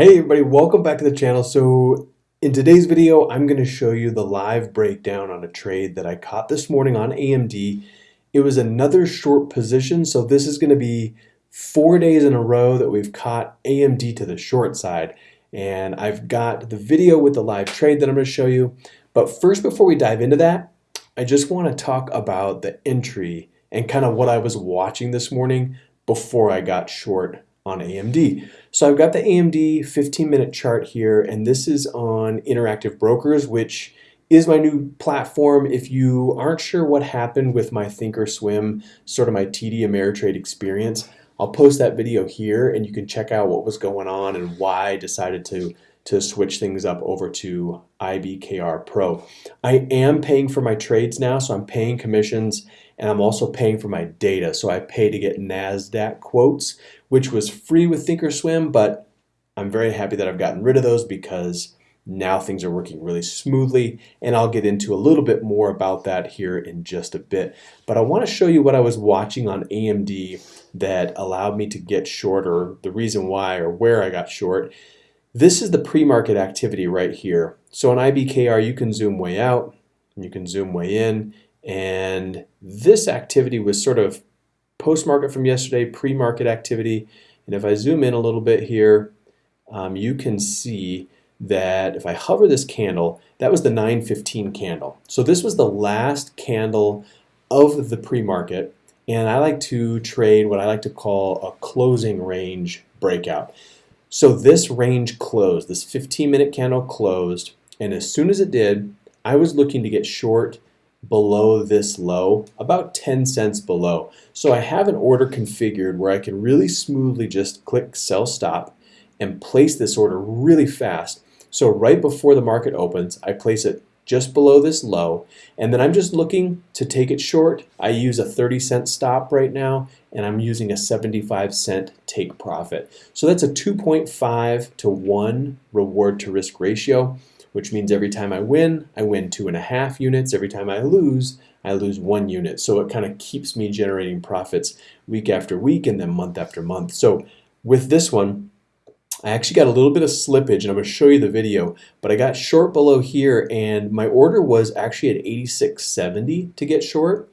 Hey everybody, welcome back to the channel. So in today's video, I'm going to show you the live breakdown on a trade that I caught this morning on AMD. It was another short position, so this is going to be four days in a row that we've caught AMD to the short side. And I've got the video with the live trade that I'm going to show you. But first, before we dive into that, I just want to talk about the entry and kind of what I was watching this morning before I got short on AMD. So I've got the AMD 15 minute chart here and this is on Interactive Brokers which is my new platform. If you aren't sure what happened with my Thinkorswim, sort of my TD Ameritrade experience, I'll post that video here and you can check out what was going on and why I decided to to switch things up over to IBKR Pro. I am paying for my trades now, so I'm paying commissions and I'm also paying for my data. So I pay to get NASDAQ quotes, which was free with Thinkorswim, but I'm very happy that I've gotten rid of those because now things are working really smoothly and I'll get into a little bit more about that here in just a bit. But I want to show you what I was watching on AMD that allowed me to get short or the reason why or where I got short. This is the pre-market activity right here. So on IBKR you can zoom way out, you can zoom way in and this activity was sort of post-market from yesterday, pre-market activity. And if I zoom in a little bit here, um, you can see that if I hover this candle, that was the 915 candle. So this was the last candle of the pre-market. And I like to trade what I like to call a closing range breakout. So this range closed, this 15 minute candle closed. And as soon as it did, I was looking to get short below this low, about 10 cents below. So I have an order configured where I can really smoothly just click sell stop and place this order really fast. So right before the market opens, I place it just below this low and then I'm just looking to take it short. I use a 30 cent stop right now and I'm using a 75 cent take profit. So that's a 2.5 to 1 reward to risk ratio which means every time I win, I win two and a half units. Every time I lose, I lose one unit. So it kind of keeps me generating profits week after week and then month after month. So with this one, I actually got a little bit of slippage and I'm to show you the video, but I got short below here and my order was actually at 86.70 to get short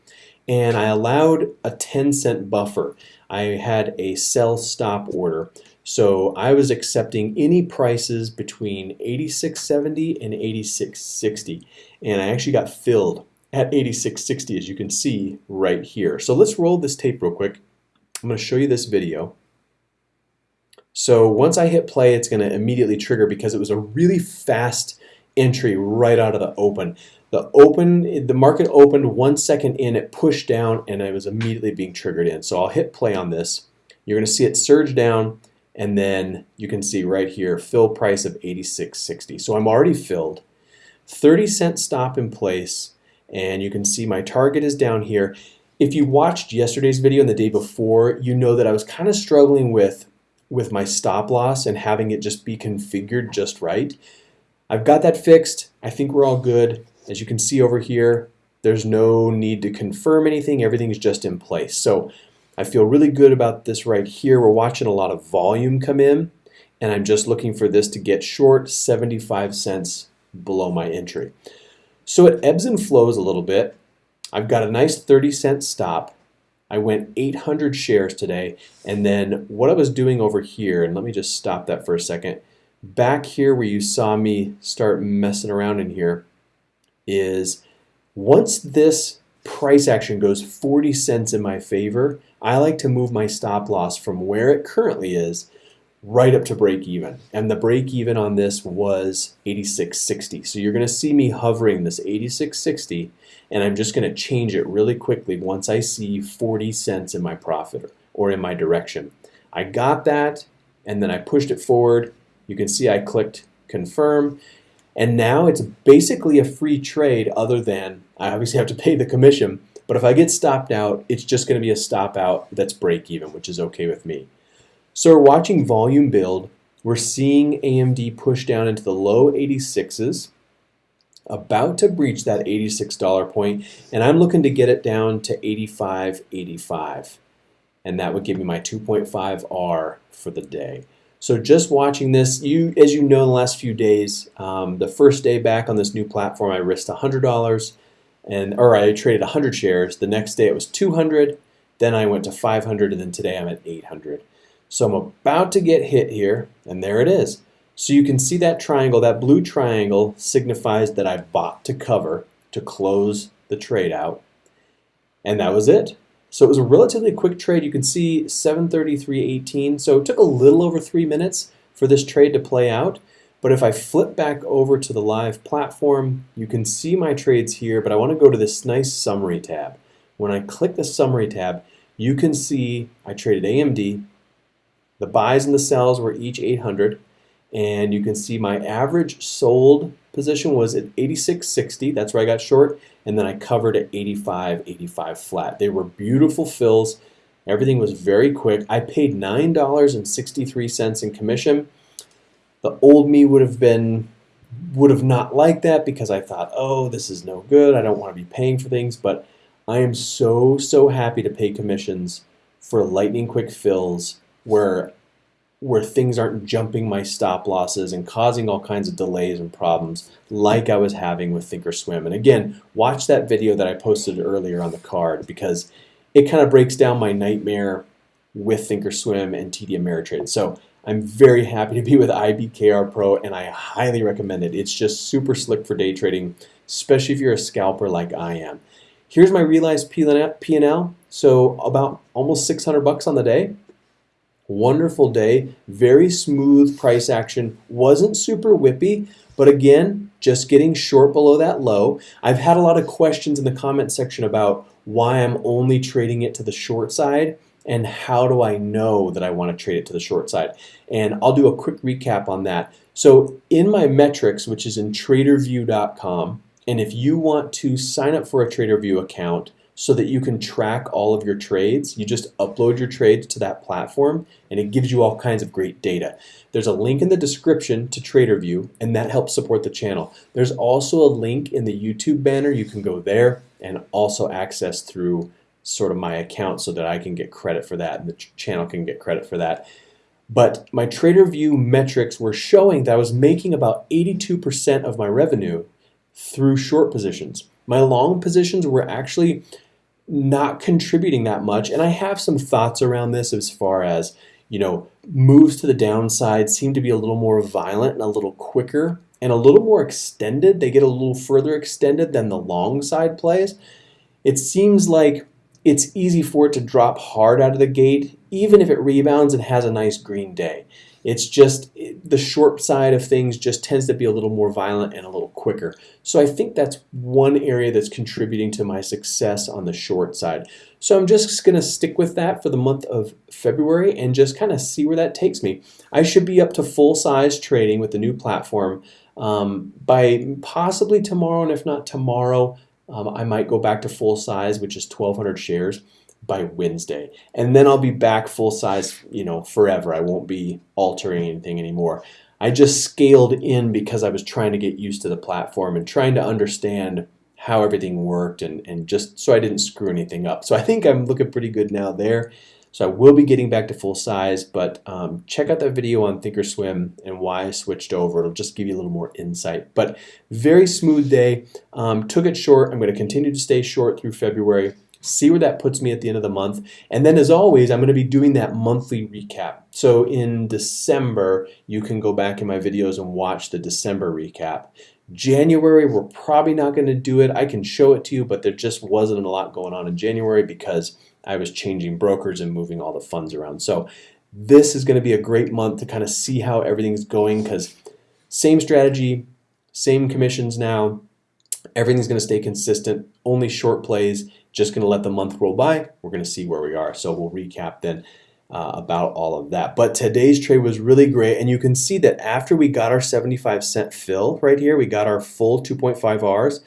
and I allowed a 10 cent buffer. I had a sell stop order. So I was accepting any prices between 86.70 and 86.60 and I actually got filled at 86.60 as you can see right here. So let's roll this tape real quick. I'm going to show you this video. So once I hit play it's going to immediately trigger because it was a really fast entry right out of the open. The open, the market opened one second in, it pushed down and it was immediately being triggered in. So I'll hit play on this. You're going to see it surge down and then you can see right here, fill price of 86.60. So I'm already filled. 30 cent stop in place, and you can see my target is down here. If you watched yesterday's video and the day before, you know that I was kind of struggling with, with my stop loss and having it just be configured just right. I've got that fixed. I think we're all good. As you can see over here, there's no need to confirm anything. Everything's just in place. So I feel really good about this right here. We're watching a lot of volume come in and I'm just looking for this to get short 75 cents below my entry. So it ebbs and flows a little bit. I've got a nice 30 cent stop. I went 800 shares today and then what I was doing over here and let me just stop that for a second back here where you saw me start messing around in here is once this price action goes 40 cents in my favor I like to move my stop loss from where it currently is right up to break even. And the break even on this was 86.60. So you're going to see me hovering this 86.60 and I'm just going to change it really quickly once I see 40 cents in my profit or in my direction. I got that and then I pushed it forward. You can see I clicked confirm and now it's basically a free trade other than I obviously have to pay the commission but if I get stopped out, it's just going to be a stop out that's break even, which is okay with me. So we're watching volume build. We're seeing AMD push down into the low 86s, about to breach that $86 point, and I'm looking to get it down to 85.85. And that would give me my 2.5 R for the day. So just watching this, you as you know, in the last few days, um, the first day back on this new platform, I risked $100 and or I traded 100 shares. The next day it was 200. Then I went to 500, and then today I'm at 800. So I'm about to get hit here, and there it is. So you can see that triangle, that blue triangle signifies that I bought to cover to close the trade out. And that was it. So it was a relatively quick trade. You can see 733.18. So it took a little over three minutes for this trade to play out. But if I flip back over to the live platform, you can see my trades here, but I want to go to this nice summary tab. When I click the summary tab, you can see I traded AMD. The buys and the sells were each 800, and you can see my average sold position was at 86.60. That's where I got short, and then I covered at 85.85 flat. They were beautiful fills. Everything was very quick. I paid $9.63 in commission the old me would have been would have not liked that because I thought, oh, this is no good. I don't want to be paying for things, but I am so so happy to pay commissions for lightning quick fills where where things aren't jumping my stop losses and causing all kinds of delays and problems like I was having with Thinkorswim. And again, watch that video that I posted earlier on the card because it kind of breaks down my nightmare with Thinkorswim and TD Ameritrade. So I'm very happy to be with IBKR Pro and I highly recommend it. It's just super slick for day trading, especially if you're a scalper like I am. Here's my realized P&L. So about almost 600 bucks on the day. Wonderful day, very smooth price action. Wasn't super whippy, but again, just getting short below that low. I've had a lot of questions in the comment section about why I'm only trading it to the short side and how do I know that I want to trade it to the short side? And I'll do a quick recap on that. So in my metrics, which is in tradervue.com, and if you want to sign up for a Tradervue account so that you can track all of your trades, you just upload your trades to that platform and it gives you all kinds of great data. There's a link in the description to Tradervue and that helps support the channel. There's also a link in the YouTube banner. You can go there and also access through sort of my account so that I can get credit for that and the channel can get credit for that. But my Tradervue metrics were showing that I was making about 82% of my revenue through short positions. My long positions were actually not contributing that much, and I have some thoughts around this as far as, you know, moves to the downside seem to be a little more violent and a little quicker and a little more extended. They get a little further extended than the long side plays. It seems like it's easy for it to drop hard out of the gate, even if it rebounds and has a nice green day. It's just the short side of things just tends to be a little more violent and a little quicker. So I think that's one area that's contributing to my success on the short side. So I'm just going to stick with that for the month of February and just kind of see where that takes me. I should be up to full size trading with the new platform um, by possibly tomorrow, and if not tomorrow, um, I might go back to full size, which is 1,200 shares by Wednesday. And then I'll be back full size, you know, forever. I won't be altering anything anymore. I just scaled in because I was trying to get used to the platform and trying to understand how everything worked and, and just so I didn't screw anything up. So I think I'm looking pretty good now there. So I will be getting back to full size, but um, check out that video on Thinkorswim and why I switched over. It'll just give you a little more insight. But very smooth day. Um, took it short. I'm going to continue to stay short through February. See where that puts me at the end of the month. And then as always, I'm going to be doing that monthly recap. So in December, you can go back in my videos and watch the December recap. January, we're probably not going to do it. I can show it to you, but there just wasn't a lot going on in January because I was changing brokers and moving all the funds around. So this is going to be a great month to kind of see how everything's going because same strategy, same commissions now. Everything's going to stay consistent, only short plays, just going to let the month roll by. We're going to see where we are. So we'll recap then uh, about all of that. But today's trade was really great. And you can see that after we got our 75 cent fill right here, we got our full 2.5 Rs.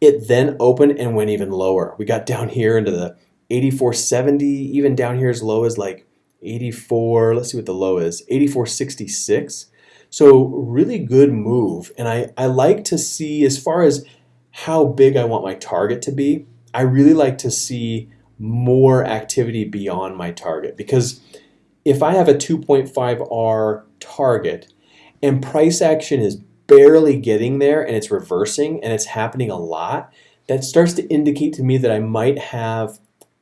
It then opened and went even lower. We got down here into the 84.70, even down here as low as like 84, let's see what the low is, 84.66. So really good move. And I, I like to see, as far as how big I want my target to be, I really like to see more activity beyond my target because if I have a 2.5R target and price action is barely getting there and it's reversing and it's happening a lot, that starts to indicate to me that I might have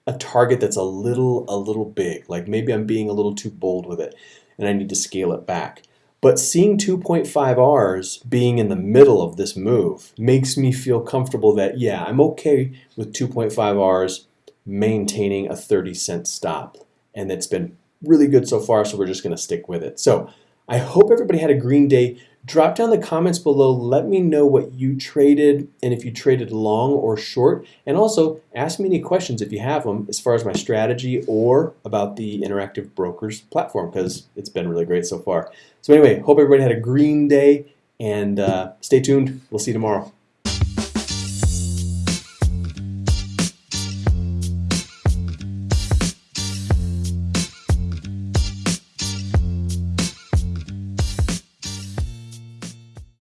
a target that's a little a little big. Like maybe I'm being a little too bold with it and I need to scale it back. But seeing 2.5Rs being in the middle of this move makes me feel comfortable that, yeah, I'm okay with 2.5Rs maintaining a 30 cent stop. And it's been really good so far, so we're just going to stick with it. So I hope everybody had a green day. Drop down the comments below. Let me know what you traded and if you traded long or short. And also ask me any questions if you have them as far as my strategy or about the Interactive Brokers platform because it's been really great so far. So anyway, hope everybody had a green day and uh, stay tuned. We'll see you tomorrow.